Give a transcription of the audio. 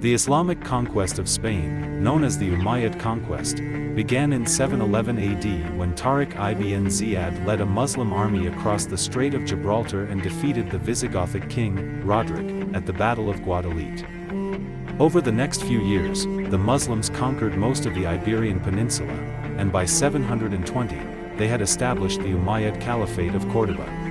The Islamic conquest of Spain, known as the Umayyad conquest, began in 711 AD when Tariq ibn Ziyad led a Muslim army across the Strait of Gibraltar and defeated the Visigothic king, Roderick, at the Battle of Guadalete. Over the next few years, the Muslims conquered most of the Iberian Peninsula, and by 720, they had established the Umayyad Caliphate of Córdoba.